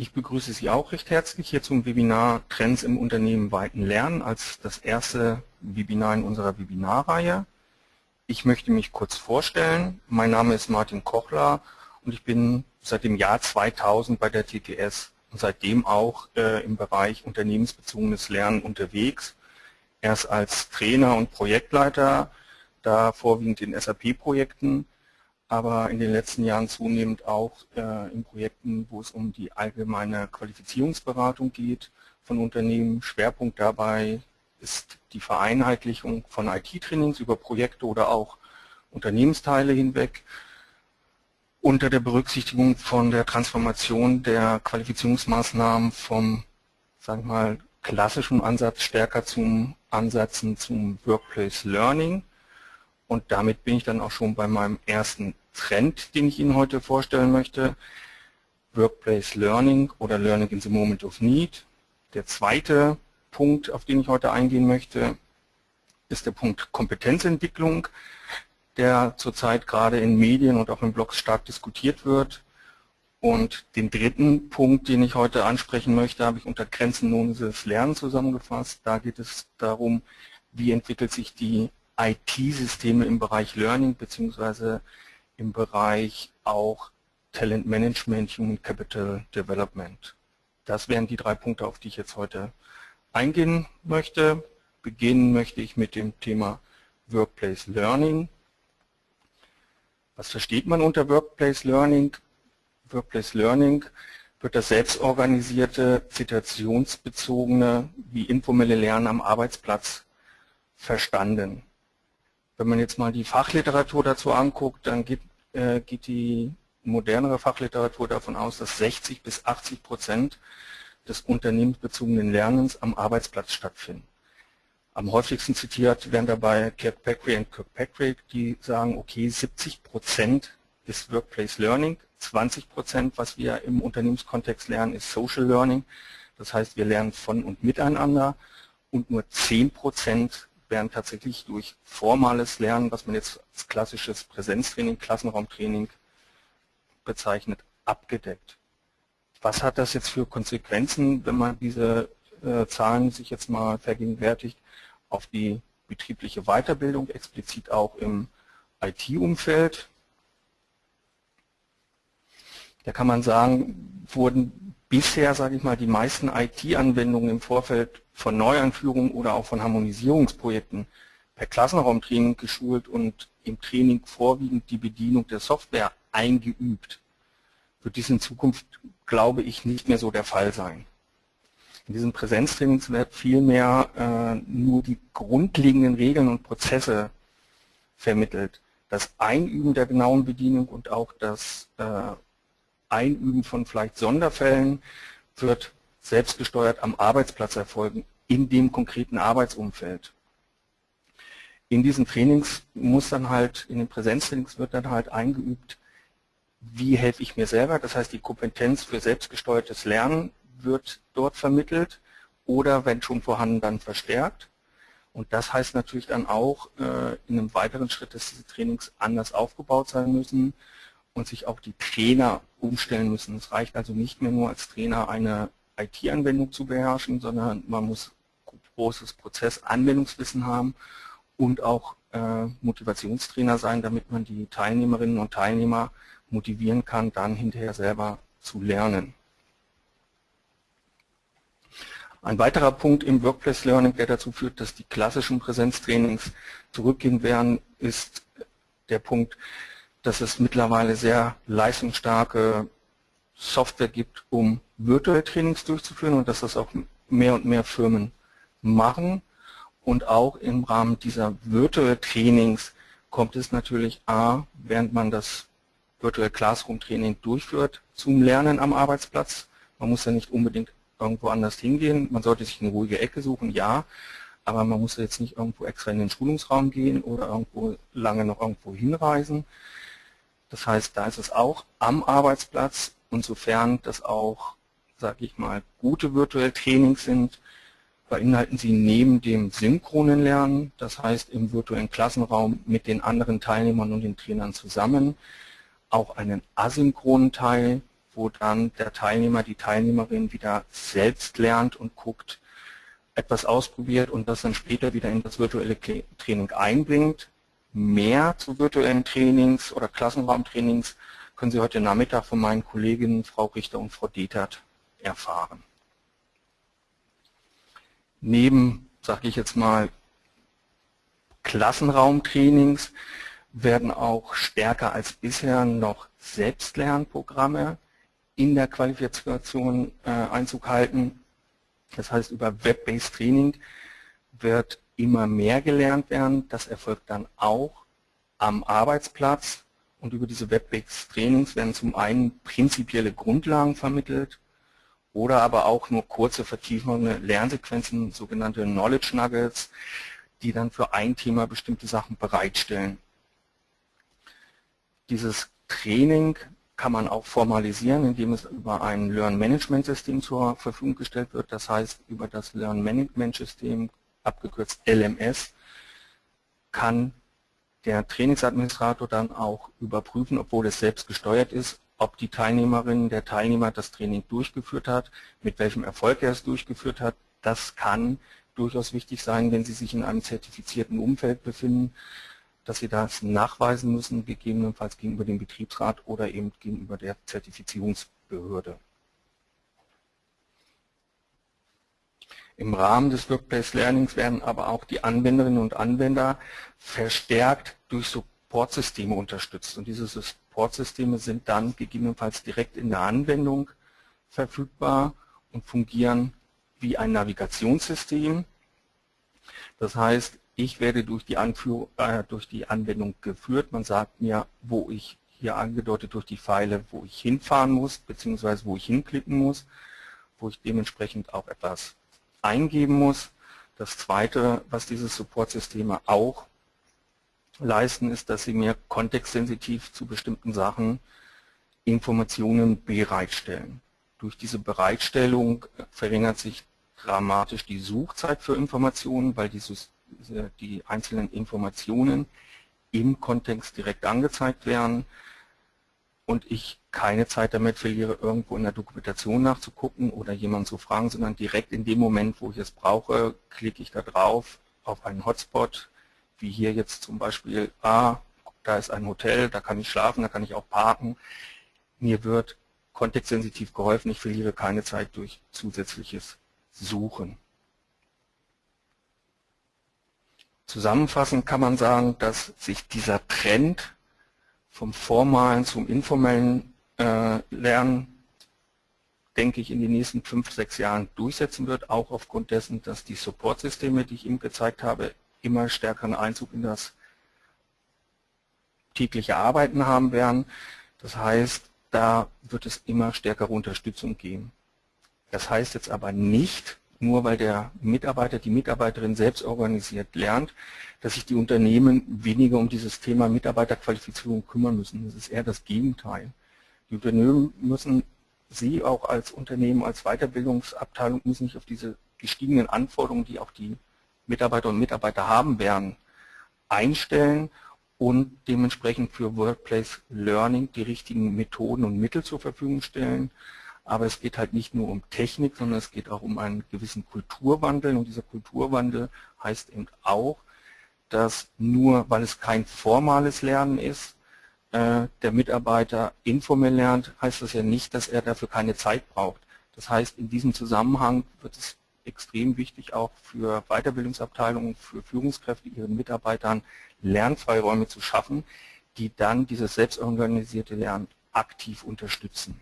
Ich begrüße Sie auch recht herzlich hier zum Webinar Trends im Unternehmen weiten Lernen als das erste Webinar in unserer Webinarreihe. Ich möchte mich kurz vorstellen. Mein Name ist Martin Kochler und ich bin seit dem Jahr 2000 bei der TTS und seitdem auch äh, im Bereich unternehmensbezogenes Lernen unterwegs. Erst als Trainer und Projektleiter, da vorwiegend in SAP-Projekten, aber in den letzten Jahren zunehmend auch äh, in Projekten, wo es um die allgemeine Qualifizierungsberatung geht von Unternehmen. Schwerpunkt dabei ist die Vereinheitlichung von IT-Trainings über Projekte oder auch Unternehmensteile hinweg unter der Berücksichtigung von der Transformation der Qualifizierungsmaßnahmen vom, sagen wir mal, klassischen Ansatz stärker zum Ansatzen zum Workplace Learning. Und damit bin ich dann auch schon bei meinem ersten Trend, den ich Ihnen heute vorstellen möchte. Workplace Learning oder Learning in the Moment of Need. Der zweite Punkt, auf den ich heute eingehen möchte, ist der Punkt Kompetenzentwicklung, der zurzeit gerade in Medien und auch in Blogs stark diskutiert wird. Und den dritten Punkt, den ich heute ansprechen möchte, habe ich unter grenzenloses Lernen zusammengefasst. Da geht es darum, wie entwickelt sich die IT-Systeme im Bereich Learning beziehungsweise im Bereich auch Talent Management, Human Capital Development. Das wären die drei Punkte, auf die ich jetzt heute eingehen möchte. Beginnen möchte ich mit dem Thema Workplace Learning. Was versteht man unter Workplace Learning? Workplace Learning wird das selbstorganisierte, zitationsbezogene wie informelle Lernen am Arbeitsplatz verstanden. Wenn man jetzt mal die Fachliteratur dazu anguckt, dann geht, äh, geht die modernere Fachliteratur davon aus, dass 60 bis 80 Prozent des unternehmensbezogenen Lernens am Arbeitsplatz stattfinden. Am häufigsten zitiert werden dabei Kirkpatrick und Kirkpatrick, die sagen, okay, 70 Prozent ist Workplace Learning, 20 Prozent, was wir im Unternehmenskontext lernen, ist Social Learning. Das heißt, wir lernen von und miteinander und nur 10 Prozent werden tatsächlich durch formales Lernen, was man jetzt als klassisches Präsenztraining, Klassenraumtraining bezeichnet, abgedeckt. Was hat das jetzt für Konsequenzen, wenn man diese äh, Zahlen sich jetzt mal vergegenwärtigt, auf die betriebliche Weiterbildung, explizit auch im IT-Umfeld? Da kann man sagen, wurden bisher, sage ich mal, die meisten IT-Anwendungen im Vorfeld von Neueinführungen oder auch von Harmonisierungsprojekten per Klassenraumtraining geschult und im Training vorwiegend die Bedienung der Software eingeübt. Wird dies in Zukunft, glaube ich, nicht mehr so der Fall sein. In diesen Präsenztrainings wird vielmehr äh, nur die grundlegenden Regeln und Prozesse vermittelt. Das Einüben der genauen Bedienung und auch das äh, Einüben von vielleicht Sonderfällen wird selbstgesteuert am Arbeitsplatz erfolgen, in dem konkreten Arbeitsumfeld. In diesen Trainings muss dann halt, in den Präsenztrainings wird dann halt eingeübt, wie helfe ich mir selber, das heißt die Kompetenz für selbstgesteuertes Lernen wird dort vermittelt oder wenn schon vorhanden, dann verstärkt. Und das heißt natürlich dann auch äh, in einem weiteren Schritt, dass diese Trainings anders aufgebaut sein müssen, und sich auch die Trainer umstellen müssen. Es reicht also nicht mehr nur als Trainer eine IT-Anwendung zu beherrschen, sondern man muss großes Prozessanwendungswissen haben und auch äh, Motivationstrainer sein, damit man die Teilnehmerinnen und Teilnehmer motivieren kann, dann hinterher selber zu lernen. Ein weiterer Punkt im Workplace Learning, der dazu führt, dass die klassischen Präsenztrainings zurückgehen werden, ist der Punkt, dass es mittlerweile sehr leistungsstarke Software gibt, um virtuelle Trainings durchzuführen und dass das auch mehr und mehr Firmen machen. Und auch im Rahmen dieser virtuellen Trainings kommt es natürlich A, während man das Virtual Classroom Training durchführt, zum Lernen am Arbeitsplatz. Man muss ja nicht unbedingt irgendwo anders hingehen. Man sollte sich eine ruhige Ecke suchen, ja. Aber man muss jetzt nicht irgendwo extra in den Schulungsraum gehen oder irgendwo lange noch irgendwo hinreisen. Das heißt, da ist es auch am Arbeitsplatz und sofern das auch, sage ich mal, gute virtuelle Trainings sind, beinhalten sie neben dem synchronen Lernen, das heißt im virtuellen Klassenraum mit den anderen Teilnehmern und den Trainern zusammen, auch einen asynchronen Teil, wo dann der Teilnehmer, die Teilnehmerin wieder selbst lernt und guckt, etwas ausprobiert und das dann später wieder in das virtuelle Training einbringt. Mehr zu virtuellen Trainings oder Klassenraumtrainings können Sie heute Nachmittag von meinen Kolleginnen Frau Richter und Frau Detert erfahren. Neben, sage ich jetzt mal, Klassenraumtrainings werden auch stärker als bisher noch Selbstlernprogramme in der Qualifikation äh, Einzug halten. Das heißt, über Web-Based Training wird immer mehr gelernt werden. Das erfolgt dann auch am Arbeitsplatz. Und über diese Web-Based Trainings werden zum einen prinzipielle Grundlagen vermittelt oder aber auch nur kurze vertiefende Lernsequenzen, sogenannte Knowledge Nuggets, die dann für ein Thema bestimmte Sachen bereitstellen. Dieses Training kann man auch formalisieren, indem es über ein Learn-Management-System zur Verfügung gestellt wird. Das heißt, über das Learn-Management-System, abgekürzt LMS, kann der Trainingsadministrator dann auch überprüfen, obwohl es selbst gesteuert ist, ob die Teilnehmerin, der Teilnehmer das Training durchgeführt hat, mit welchem Erfolg er es durchgeführt hat. Das kann durchaus wichtig sein, wenn Sie sich in einem zertifizierten Umfeld befinden, dass Sie das nachweisen müssen, gegebenenfalls gegenüber dem Betriebsrat oder eben gegenüber der Zertifizierungsbehörde. Im Rahmen des Workplace Learnings werden aber auch die Anwenderinnen und Anwender verstärkt durch Supportsysteme unterstützt. Und diese Supportsysteme sind dann gegebenenfalls direkt in der Anwendung verfügbar und fungieren wie ein Navigationssystem. Das heißt, ich werde durch die, Anführ äh, durch die Anwendung geführt. Man sagt mir, wo ich hier angedeutet durch die Pfeile, wo ich hinfahren muss, beziehungsweise wo ich hinklicken muss, wo ich dementsprechend auch etwas eingeben muss. Das zweite, was diese Supportsysteme auch leisten, ist, dass sie mir kontextsensitiv zu bestimmten Sachen Informationen bereitstellen. Durch diese Bereitstellung verringert sich dramatisch die Suchzeit für Informationen, weil die die einzelnen Informationen im Kontext direkt angezeigt werden und ich keine Zeit damit verliere, irgendwo in der Dokumentation nachzugucken oder jemanden zu fragen, sondern direkt in dem Moment, wo ich es brauche, klicke ich da drauf auf einen Hotspot, wie hier jetzt zum Beispiel, ah, da ist ein Hotel, da kann ich schlafen, da kann ich auch parken. Mir wird kontextsensitiv geholfen, ich verliere keine Zeit durch zusätzliches Suchen. Zusammenfassend kann man sagen, dass sich dieser Trend vom formalen zum informellen äh, Lernen, denke ich, in den nächsten fünf, sechs Jahren durchsetzen wird, auch aufgrund dessen, dass die Supportsysteme, die ich Ihnen gezeigt habe, immer stärkeren Einzug in das tägliche Arbeiten haben werden. Das heißt, da wird es immer stärkere Unterstützung geben. Das heißt jetzt aber nicht, nur weil der Mitarbeiter, die Mitarbeiterin selbst organisiert lernt, dass sich die Unternehmen weniger um dieses Thema Mitarbeiterqualifizierung kümmern müssen. Das ist eher das Gegenteil. Die Unternehmen müssen, Sie auch als Unternehmen, als Weiterbildungsabteilung müssen sich auf diese gestiegenen Anforderungen, die auch die Mitarbeiter und Mitarbeiter haben werden, einstellen und dementsprechend für Workplace Learning die richtigen Methoden und Mittel zur Verfügung stellen. Aber es geht halt nicht nur um Technik, sondern es geht auch um einen gewissen Kulturwandel. Und dieser Kulturwandel heißt eben auch, dass nur weil es kein formales Lernen ist, äh, der Mitarbeiter informell lernt, heißt das ja nicht, dass er dafür keine Zeit braucht. Das heißt, in diesem Zusammenhang wird es extrem wichtig, auch für Weiterbildungsabteilungen, für Führungskräfte, ihren Mitarbeitern Lernfreiräume zu schaffen, die dann dieses selbstorganisierte Lernen aktiv unterstützen.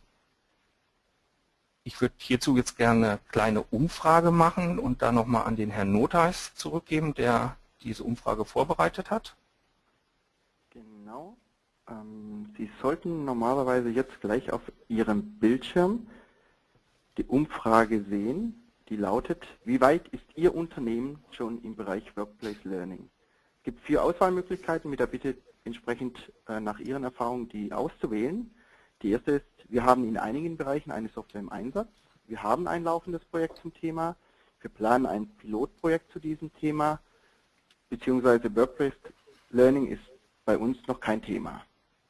Ich würde hierzu jetzt gerne eine kleine Umfrage machen und dann nochmal an den Herrn Notheis zurückgeben, der diese Umfrage vorbereitet hat. Genau. Ähm, Sie sollten normalerweise jetzt gleich auf Ihrem Bildschirm die Umfrage sehen, die lautet, wie weit ist Ihr Unternehmen schon im Bereich Workplace Learning? Es gibt vier Auswahlmöglichkeiten mit der Bitte, entsprechend äh, nach Ihren Erfahrungen die auszuwählen. Die erste ist, wir haben in einigen Bereichen eine Software im Einsatz. Wir haben ein laufendes Projekt zum Thema. Wir planen ein Pilotprojekt zu diesem Thema, beziehungsweise Workplace Learning ist bei uns noch kein Thema.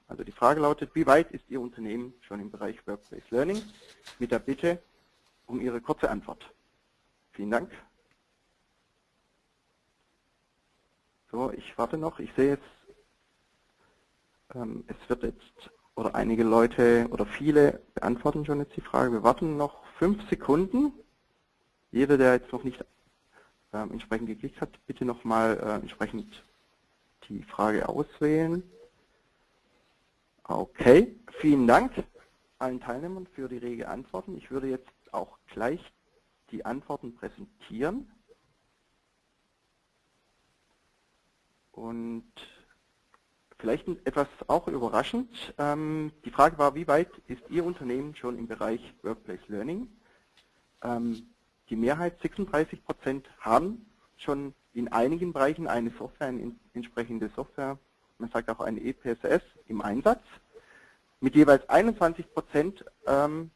Also die Frage lautet, wie weit ist Ihr Unternehmen schon im Bereich Workplace Learning? Mit der Bitte um Ihre kurze Antwort. Vielen Dank. So, ich warte noch. Ich sehe jetzt, ähm, es wird jetzt, oder einige Leute oder viele beantworten schon jetzt die Frage. Wir warten noch fünf Sekunden. Jeder, der jetzt noch nicht ähm, entsprechend geklickt hat, bitte nochmal äh, entsprechend die Frage auswählen. Okay, vielen Dank allen Teilnehmern für die rege Antworten. Ich würde jetzt auch gleich die Antworten präsentieren. Und vielleicht etwas auch überraschend. Ähm, die Frage war, wie weit ist Ihr Unternehmen schon im Bereich Workplace Learning? Ähm, die Mehrheit, 36 Prozent, haben schon in einigen Bereichen eine Software, eine entsprechende Software, man sagt auch eine EPSS im Einsatz. Mit jeweils 21 Prozent ähm,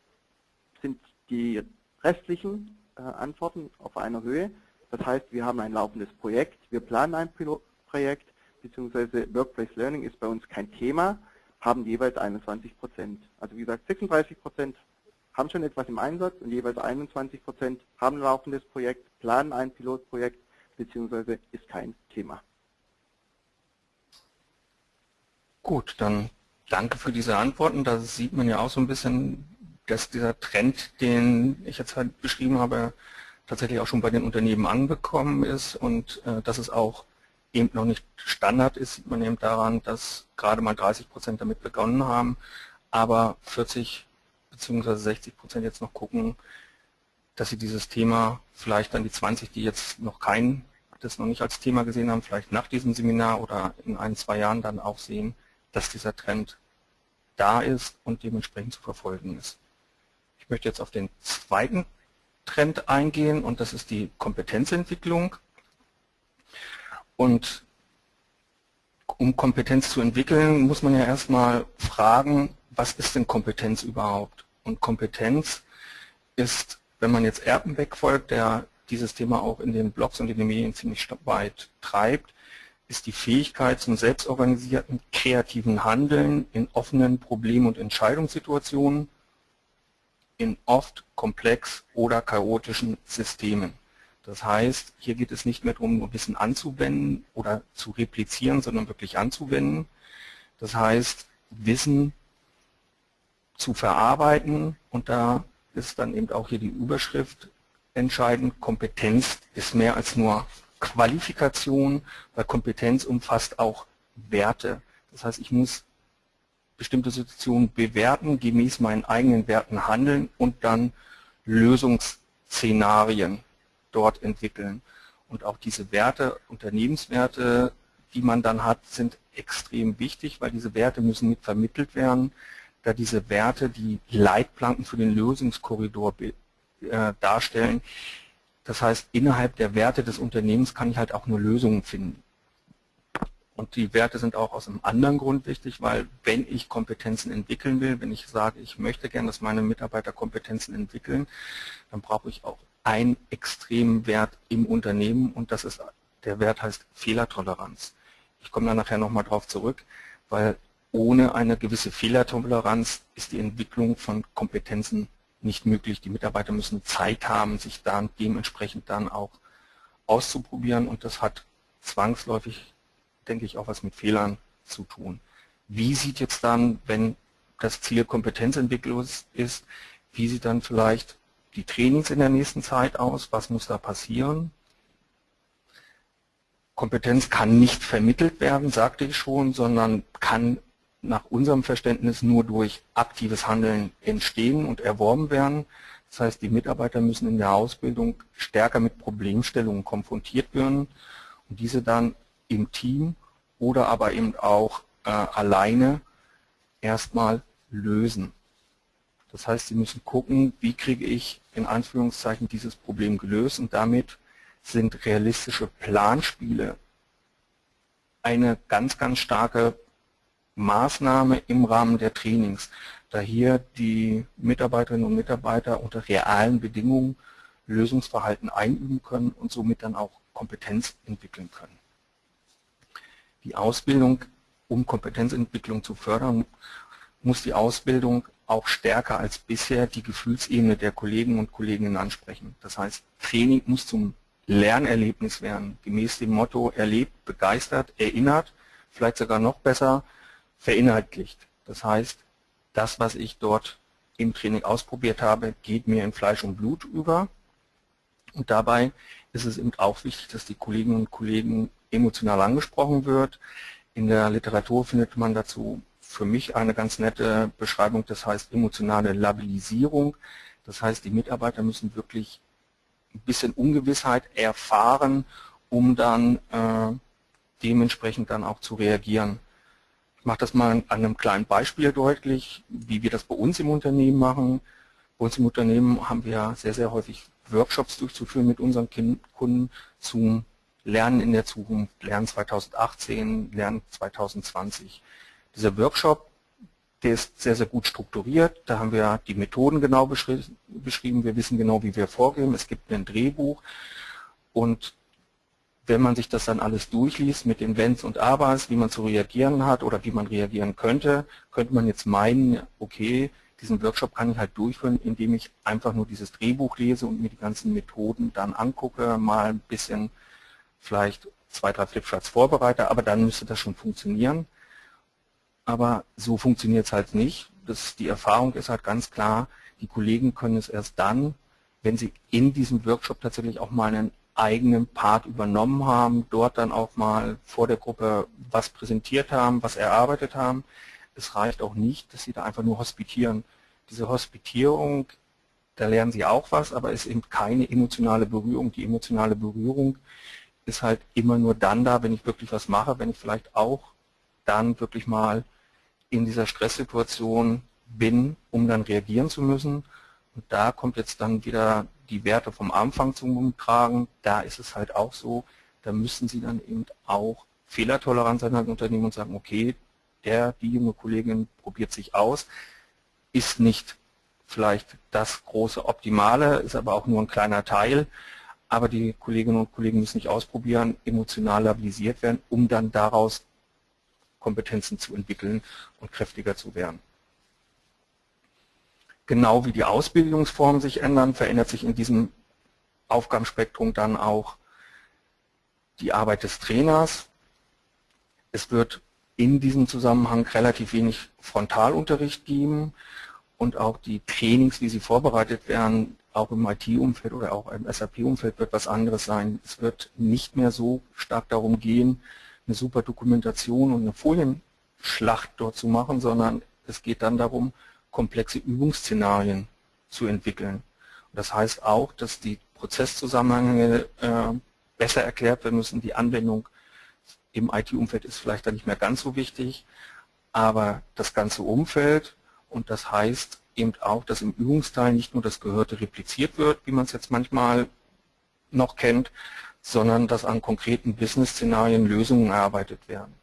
sind die restlichen äh, Antworten auf einer Höhe. Das heißt, wir haben ein laufendes Projekt, wir planen ein Pilotprojekt, beziehungsweise Workplace Learning ist bei uns kein Thema, haben jeweils 21 Prozent. Also wie gesagt, 36 Prozent haben schon etwas im Einsatz und jeweils 21 Prozent haben ein laufendes Projekt, planen ein Pilotprojekt, beziehungsweise ist kein Thema. Gut, dann danke für diese Antworten. Da sieht man ja auch so ein bisschen, dass dieser Trend, den ich jetzt halt beschrieben habe, tatsächlich auch schon bei den Unternehmen angekommen ist und äh, dass es auch eben noch nicht Standard ist, sieht man eben daran, dass gerade mal 30 Prozent damit begonnen haben, aber 40 bzw. 60 Prozent jetzt noch gucken, dass sie dieses Thema vielleicht dann die 20, die jetzt noch kein, das noch nicht als Thema gesehen haben, vielleicht nach diesem Seminar oder in ein, zwei Jahren dann auch sehen, dass dieser Trend da ist und dementsprechend zu verfolgen ist. Ich möchte jetzt auf den zweiten Trend eingehen und das ist die Kompetenzentwicklung. Und um Kompetenz zu entwickeln, muss man ja erstmal fragen, was ist denn Kompetenz überhaupt? Und Kompetenz ist, wenn man jetzt Erpenbeck folgt, der dieses Thema auch in den Blogs und in den Medien ziemlich weit treibt, ist die Fähigkeit zum selbstorganisierten, kreativen Handeln in offenen Problem- und Entscheidungssituationen in oft komplex oder chaotischen Systemen. Das heißt, hier geht es nicht mehr darum, nur Wissen anzuwenden oder zu replizieren, sondern wirklich anzuwenden. Das heißt, Wissen zu verarbeiten und da ist dann eben auch hier die Überschrift entscheidend. Kompetenz ist mehr als nur Qualifikation, weil Kompetenz umfasst auch Werte. Das heißt, ich muss bestimmte Situationen bewerten, gemäß meinen eigenen Werten handeln und dann Lösungsszenarien dort entwickeln. Und auch diese Werte, Unternehmenswerte, die man dann hat, sind extrem wichtig, weil diese Werte müssen mit vermittelt werden, da diese Werte die Leitplanken für den Lösungskorridor äh, darstellen, das heißt, innerhalb der Werte des Unternehmens kann ich halt auch nur Lösungen finden. Und die Werte sind auch aus einem anderen Grund wichtig, weil wenn ich Kompetenzen entwickeln will, wenn ich sage, ich möchte gerne, dass meine Mitarbeiter Kompetenzen entwickeln, dann brauche ich auch einen extremen Wert im Unternehmen und das ist, der Wert heißt Fehlertoleranz. Ich komme da nachher nochmal drauf zurück, weil ohne eine gewisse Fehlertoleranz ist die Entwicklung von Kompetenzen nicht möglich. Die Mitarbeiter müssen Zeit haben, sich dann dementsprechend dann auch auszuprobieren und das hat zwangsläufig, denke ich, auch was mit Fehlern zu tun. Wie sieht jetzt dann, wenn das Ziel Kompetenzentwicklung ist, wie sieht dann vielleicht die Trainings in der nächsten Zeit aus? Was muss da passieren? Kompetenz kann nicht vermittelt werden, sagte ich schon, sondern kann nach unserem Verständnis nur durch aktives Handeln entstehen und erworben werden. Das heißt, die Mitarbeiter müssen in der Ausbildung stärker mit Problemstellungen konfrontiert werden und diese dann im Team oder aber eben auch äh, alleine erstmal lösen. Das heißt, sie müssen gucken, wie kriege ich in Anführungszeichen dieses Problem gelöst und damit sind realistische Planspiele eine ganz, ganz starke Maßnahme im Rahmen der Trainings, da hier die Mitarbeiterinnen und Mitarbeiter unter realen Bedingungen Lösungsverhalten einüben können und somit dann auch Kompetenz entwickeln können. Die Ausbildung um Kompetenzentwicklung zu fördern, muss die Ausbildung auch stärker als bisher die Gefühlsebene der Kollegen und Kolleginnen ansprechen. Das heißt, Training muss zum Lernerlebnis werden, gemäß dem Motto erlebt, begeistert, erinnert, vielleicht sogar noch besser, verinhaltlicht. Das heißt, das, was ich dort im Training ausprobiert habe, geht mir in Fleisch und Blut über. Und dabei ist es eben auch wichtig, dass die Kolleginnen und Kollegen emotional angesprochen wird. In der Literatur findet man dazu für mich eine ganz nette Beschreibung, das heißt emotionale Labilisierung. Das heißt, die Mitarbeiter müssen wirklich ein bisschen Ungewissheit erfahren, um dann äh, dementsprechend dann auch zu reagieren. Ich mache das mal an einem kleinen Beispiel deutlich, wie wir das bei uns im Unternehmen machen. Bei uns im Unternehmen haben wir sehr, sehr häufig Workshops durchzuführen mit unseren Kunden zum Lernen in der Zukunft, Lernen 2018, Lernen 2020. Dieser Workshop, der ist sehr, sehr gut strukturiert. Da haben wir die Methoden genau beschrieben. Wir wissen genau, wie wir vorgehen. Es gibt ein Drehbuch. Und wenn man sich das dann alles durchliest mit den Wenns und Abers, wie man zu reagieren hat oder wie man reagieren könnte, könnte man jetzt meinen, okay, diesen Workshop kann ich halt durchführen, indem ich einfach nur dieses Drehbuch lese und mir die ganzen Methoden dann angucke, mal ein bisschen vielleicht zwei, drei Flipcharts vorbereite, aber dann müsste das schon funktionieren aber so funktioniert es halt nicht. Das, die Erfahrung ist halt ganz klar, die Kollegen können es erst dann, wenn sie in diesem Workshop tatsächlich auch mal einen eigenen Part übernommen haben, dort dann auch mal vor der Gruppe was präsentiert haben, was erarbeitet haben. Es reicht auch nicht, dass sie da einfach nur hospitieren. Diese Hospitierung, da lernen sie auch was, aber ist eben keine emotionale Berührung. Die emotionale Berührung ist halt immer nur dann da, wenn ich wirklich was mache, wenn ich vielleicht auch dann wirklich mal in dieser Stresssituation bin, um dann reagieren zu müssen. Und da kommt jetzt dann wieder die Werte vom Anfang zum Tragen. Da ist es halt auch so, da müssen Sie dann eben auch fehlertolerant sein als Unternehmen und sagen, okay, der, die junge Kollegin probiert sich aus, ist nicht vielleicht das große Optimale, ist aber auch nur ein kleiner Teil. Aber die Kolleginnen und Kollegen müssen nicht ausprobieren, emotional labilisiert werden, um dann daraus Kompetenzen zu entwickeln und kräftiger zu werden. Genau wie die Ausbildungsformen sich ändern, verändert sich in diesem Aufgabenspektrum dann auch die Arbeit des Trainers. Es wird in diesem Zusammenhang relativ wenig Frontalunterricht geben und auch die Trainings, wie sie vorbereitet werden, auch im IT-Umfeld oder auch im SAP-Umfeld wird was anderes sein. Es wird nicht mehr so stark darum gehen, eine super Dokumentation und eine Folienschlacht dort zu machen, sondern es geht dann darum, komplexe Übungsszenarien zu entwickeln. Und das heißt auch, dass die Prozesszusammenhänge äh, besser erklärt werden müssen. Die Anwendung im IT-Umfeld ist vielleicht dann nicht mehr ganz so wichtig, aber das ganze Umfeld und das heißt eben auch, dass im Übungsteil nicht nur das Gehörte repliziert wird, wie man es jetzt manchmal noch kennt, sondern dass an konkreten Business-Szenarien Lösungen erarbeitet werden.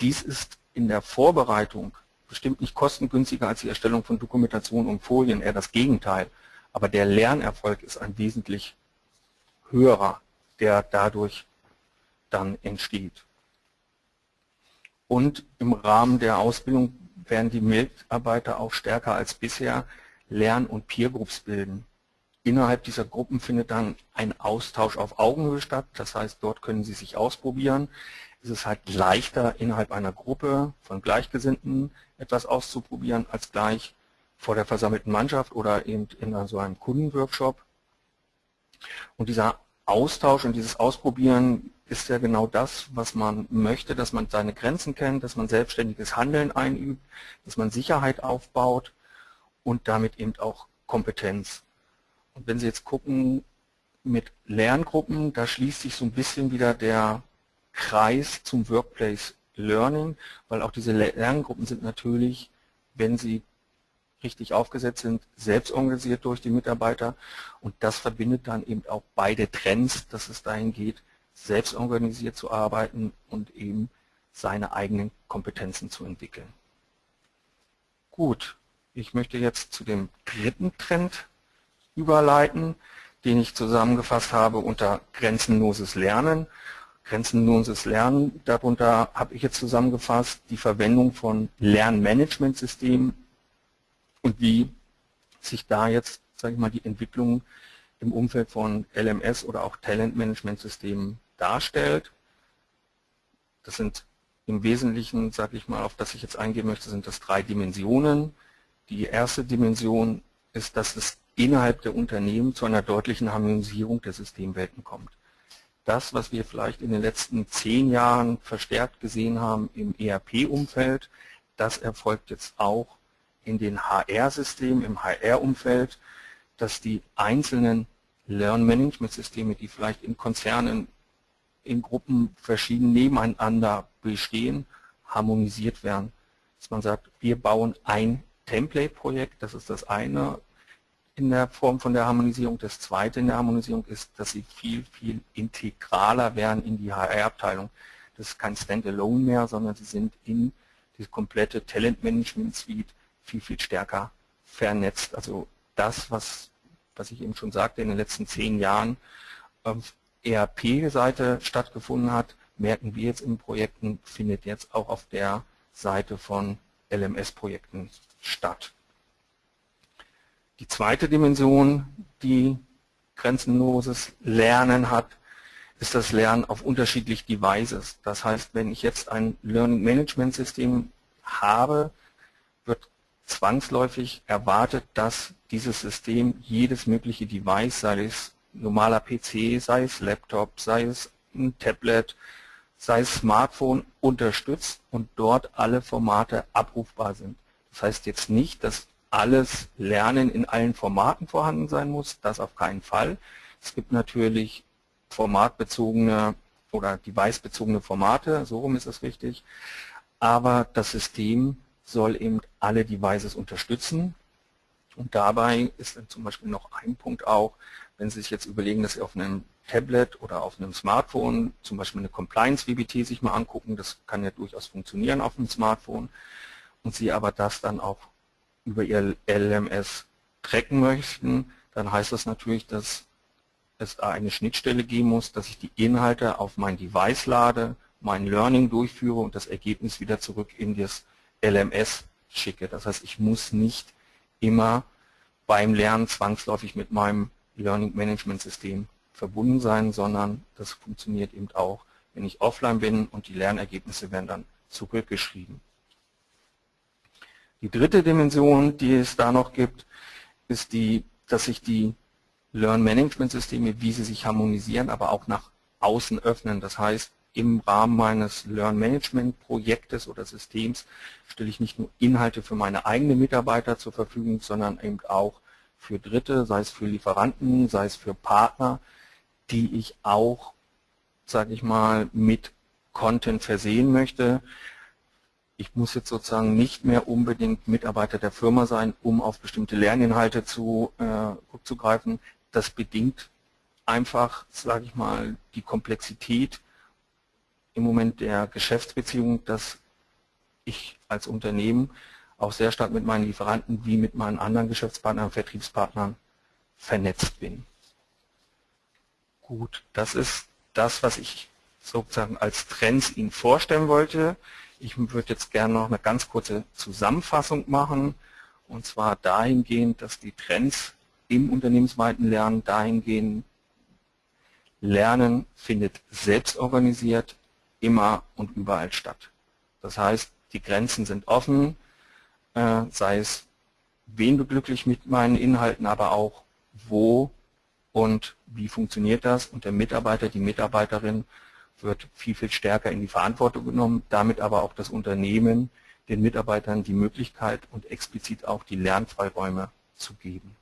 Dies ist in der Vorbereitung bestimmt nicht kostengünstiger als die Erstellung von Dokumentation und Folien, eher das Gegenteil. Aber der Lernerfolg ist ein wesentlich höherer, der dadurch dann entsteht. Und im Rahmen der Ausbildung werden die Mitarbeiter auch stärker als bisher Lern- und Peergroups bilden. Innerhalb dieser Gruppen findet dann ein Austausch auf Augenhöhe statt. Das heißt, dort können Sie sich ausprobieren. Es ist halt leichter, innerhalb einer Gruppe von Gleichgesinnten etwas auszuprobieren, als gleich vor der versammelten Mannschaft oder eben in so einem Kundenworkshop. Und dieser Austausch und dieses Ausprobieren ist ja genau das, was man möchte, dass man seine Grenzen kennt, dass man selbstständiges Handeln einübt, dass man Sicherheit aufbaut und damit eben auch Kompetenz. Und wenn Sie jetzt gucken mit Lerngruppen, da schließt sich so ein bisschen wieder der Kreis zum Workplace Learning, weil auch diese Lerngruppen sind natürlich, wenn sie richtig aufgesetzt sind, selbst organisiert durch die Mitarbeiter und das verbindet dann eben auch beide Trends, dass es dahin geht, selbst organisiert zu arbeiten und eben seine eigenen Kompetenzen zu entwickeln. Gut, ich möchte jetzt zu dem dritten Trend überleiten, den ich zusammengefasst habe unter grenzenloses Lernen. grenzenloses Lernen. Darunter habe ich jetzt zusammengefasst die Verwendung von Lernmanagementsystemen und wie sich da jetzt, sage ich mal, die Entwicklung im Umfeld von LMS oder auch Talentmanagementsystemen darstellt. Das sind im Wesentlichen, sage ich mal, auf das ich jetzt eingehen möchte, sind das drei Dimensionen. Die erste Dimension ist, dass es innerhalb der Unternehmen zu einer deutlichen Harmonisierung der Systemwelten kommt. Das, was wir vielleicht in den letzten zehn Jahren verstärkt gesehen haben im ERP-Umfeld, das erfolgt jetzt auch in den HR-Systemen, im HR-Umfeld, dass die einzelnen Learn-Management-Systeme, die vielleicht in Konzernen, in Gruppen verschieden nebeneinander bestehen, harmonisiert werden. Dass man sagt, wir bauen ein Template-Projekt, das ist das eine in der Form von der Harmonisierung. Das zweite in der Harmonisierung ist, dass sie viel, viel integraler werden in die HR-Abteilung. Das ist kein Standalone mehr, sondern sie sind in die komplette Talent-Management-Suite viel, viel stärker vernetzt. Also das, was, was ich eben schon sagte, in den letzten zehn Jahren auf ERP-Seite stattgefunden hat, merken wir jetzt in Projekten, findet jetzt auch auf der Seite von LMS-Projekten statt. Die zweite Dimension, die grenzenloses Lernen hat, ist das Lernen auf unterschiedlich Devices. Das heißt, wenn ich jetzt ein Learning Management System habe, wird zwangsläufig erwartet, dass dieses System jedes mögliche Device, sei es normaler PC, sei es Laptop, sei es ein Tablet, sei es Smartphone, unterstützt und dort alle Formate abrufbar sind. Das heißt jetzt nicht, dass alles Lernen in allen Formaten vorhanden sein muss, das auf keinen Fall. Es gibt natürlich formatbezogene oder device-bezogene Formate, so rum ist es richtig, aber das System soll eben alle Devices unterstützen. Und dabei ist dann zum Beispiel noch ein Punkt auch, wenn Sie sich jetzt überlegen, dass Sie auf einem Tablet oder auf einem Smartphone zum Beispiel eine Compliance-WBT sich mal angucken, das kann ja durchaus funktionieren auf einem Smartphone. Und Sie aber das dann auch über Ihr LMS tracken möchten, dann heißt das natürlich, dass es eine Schnittstelle geben muss, dass ich die Inhalte auf mein Device lade, mein Learning durchführe und das Ergebnis wieder zurück in das LMS schicke. Das heißt, ich muss nicht immer beim Lernen zwangsläufig mit meinem Learning Management System verbunden sein, sondern das funktioniert eben auch, wenn ich offline bin und die Lernergebnisse werden dann zurückgeschrieben. Die dritte Dimension, die es da noch gibt, ist die, dass sich die Learn-Management-Systeme, wie sie sich harmonisieren, aber auch nach außen öffnen. Das heißt, im Rahmen meines Learn-Management-Projektes oder Systems stelle ich nicht nur Inhalte für meine eigenen Mitarbeiter zur Verfügung, sondern eben auch für Dritte, sei es für Lieferanten, sei es für Partner, die ich auch, sage ich mal, mit Content versehen möchte ich muss jetzt sozusagen nicht mehr unbedingt Mitarbeiter der Firma sein, um auf bestimmte Lerninhalte zu äh. Das bedingt einfach, sage ich mal, die Komplexität im Moment der Geschäftsbeziehung, dass ich als Unternehmen auch sehr stark mit meinen Lieferanten wie mit meinen anderen Geschäftspartnern, Vertriebspartnern vernetzt bin. Gut, das ist das, was ich sozusagen als Trends Ihnen vorstellen wollte. Ich würde jetzt gerne noch eine ganz kurze Zusammenfassung machen und zwar dahingehend, dass die Trends im unternehmensweiten Lernen dahingehend Lernen findet selbst organisiert immer und überall statt. Das heißt, die Grenzen sind offen, äh, sei es, wen beglücklich mit meinen Inhalten, aber auch wo und wie funktioniert das und der Mitarbeiter, die Mitarbeiterin wird viel, viel stärker in die Verantwortung genommen, damit aber auch das Unternehmen den Mitarbeitern die Möglichkeit und explizit auch die Lernfreiräume zu geben.